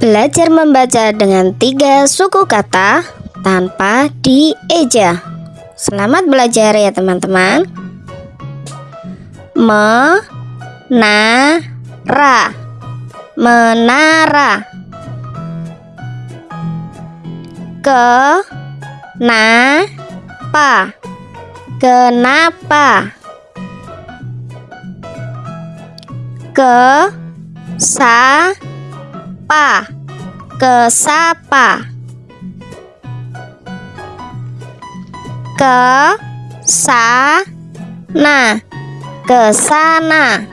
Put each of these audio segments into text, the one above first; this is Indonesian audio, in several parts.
Belajar membaca dengan tiga suku kata tanpa dieja. Selamat belajar ya teman-teman. Menara Menara Kenapa Kenapa Ke sa pa kesapa. Ke sa na ke sana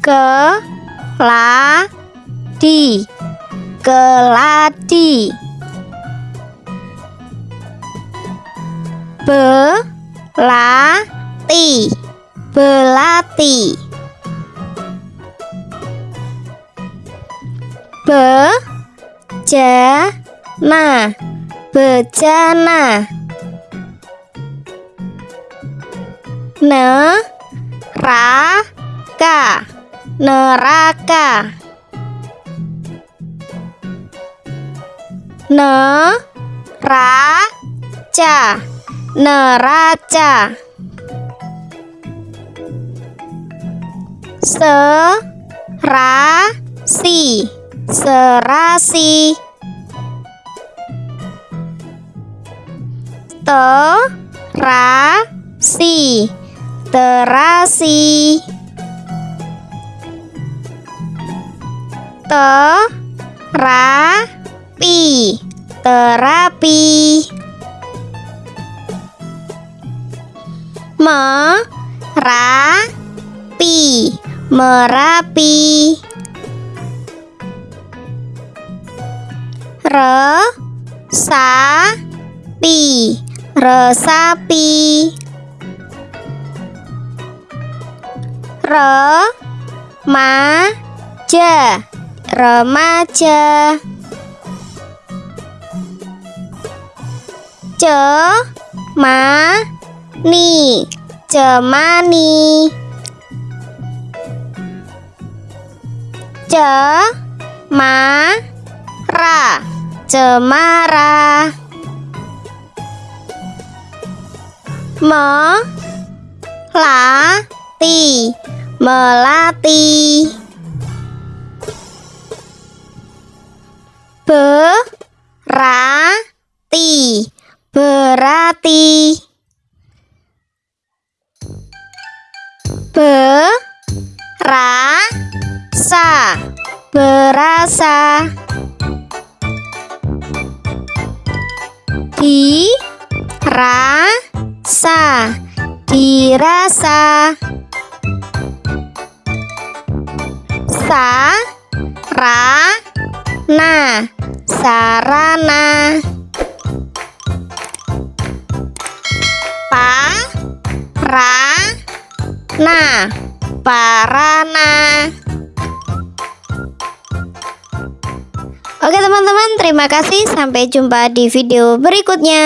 ke la di keladi. Belati belati. Bejana. Bejana. Neraka. Neraka. Neraca. Neraca serasi. Serasi. Terasi. Terasi. Terapi. Terapi. Merapi merapi. Resapi. Resapi. Remaja. Remaja. Cemani. Cemani cemara. Cemara. Melati. Melati. Berarti berarti berasa berasa. Dirasa. Dirasa. Sarana. Sarana. Parana. Parana Oke teman-teman terima kasih. Sampai jumpa di video berikutnya